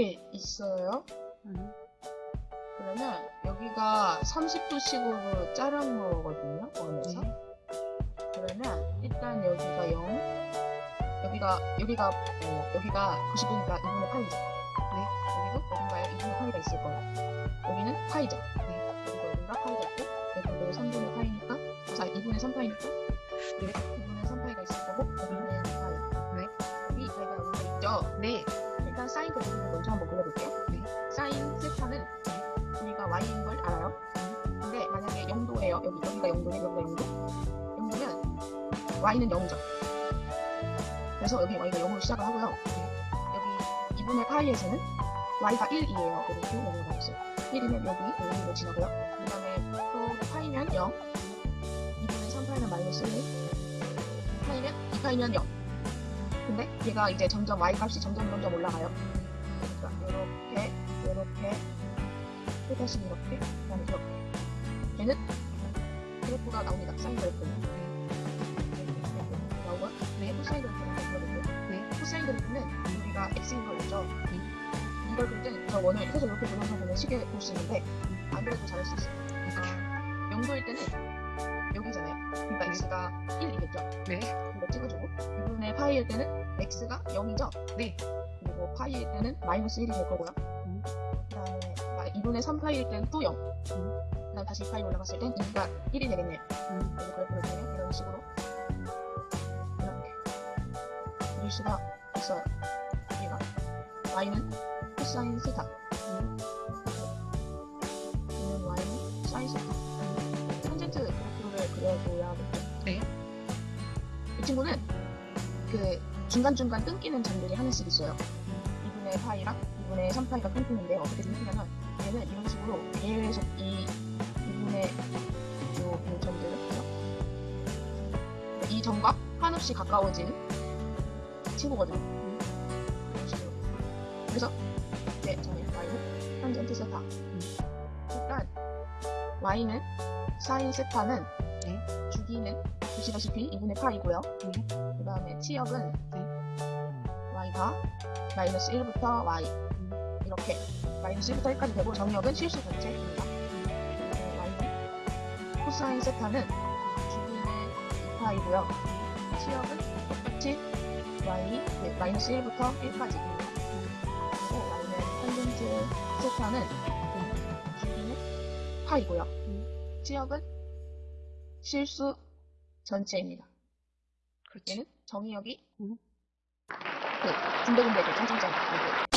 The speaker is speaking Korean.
이렇게 있어요. 음. 그러면 여기가 30도씩으로 자른 거거든요. 원에서. 네. 그러면 일단 여기가 0, 여기가 여기가 어, 여기가 90도니까 2분의 8이죠. 네. 여기도 어딘가에 2분의 8이가 있을 거예요. 여기는 파이죠. 네. 그리고 여기가 파이가 있고 여기도 3분의 파이니까 자 2분의 3파이니까 네. 2분의 3파이가 있을 거고 여기는 파이. 네. 여기 파이가 여기가 있죠. 네. 사인 그래프를 먼저 한번 그려볼게요. 네. 사인 세타는 우리가 y인 걸 알아요. 근데 만약에 0도예요. 여기 여기가 0도네, 여기가 0도. 0도면 y는 0이죠. 그래서 여기 y가 0으로 시작을 하고요. 여기 2분의 파이에서는 y가 1이에요. 이렇게 넘어가 있어요. 1이면 여기 여기로 지나고요. 그 다음에 또 파이면 0, 2분의 3 파이면 마이너스 1, 파이면 2파이면 0. 근데 얘가 이제 점점 y 값이 점점 점점 올라가요. 또 다시 이렇게 그다음에 이렇게 얘는 그래프가 나옵니다. 사인 그래프는 이렇게 나오고요. 네. 코사인 그래프는 그려볼게요. 네. 코사인 그래프는 우리가 x인 걸 알죠? 이걸 그릴 땐저 원을 계속 이렇게 돌려서 보면 쉽게 볼 수 있는데 안 그래도 잘할 수 있어요. 아, 0도일 때는 여기잖아요. 그러니까 x가 1이겠죠? 네. 이거 찍어주고 2분의 파이일 때는 x가 0이죠? 네. 그리고 파이일 때는 마이너스 1이 될 거고요. 음. 그 다음에 2분의 3파이일 때는 또 0. 음. 그 다음 다시 파이 올라갔을 땐 2가 1이 되겠네요. 음. 그래서 그래프를 보면 이런 식으로 이렇게 수가 있어요. 얘가 y는 코사인 세타 음. 얘는 y는 사인 세타 탄젠트 그래프를 그려줘야겠죠. 네. 이 친구는 그 중간중간 끊기는 점들이 하나씩 있어요. 2분의 파이랑 2분의 3파이가 끊기는데 어떻게 끊기냐면 얘는 이런 식으로 계속 이 2분의 요, 요 점들 그죠? 이 점과 한없이 가까워지는 친구거든요. 이런 식으로. 그래서 이제 저는 y는 탄젠트 세타. 일단 y는 사인 세타는 네. 주기는 보시다시피 2분의 파이고요. 네. 그 다음에 치역은 네. y가 마이너스 1부터 y 음. 이렇게 마이너스 1부터 1까지 되고 정역은 실수 전체입니다. y는 코사인 세타는 주기는 2파이고요. 치역은 똑같이 y 네, 마이너스 1부터 1까지 그리고 y는 탄젠트 세타는 주기는 파이고요. 음. 치역은 실수 전체입니다. 그렇지. 정의역이 음. 그 군데군데 그 점점점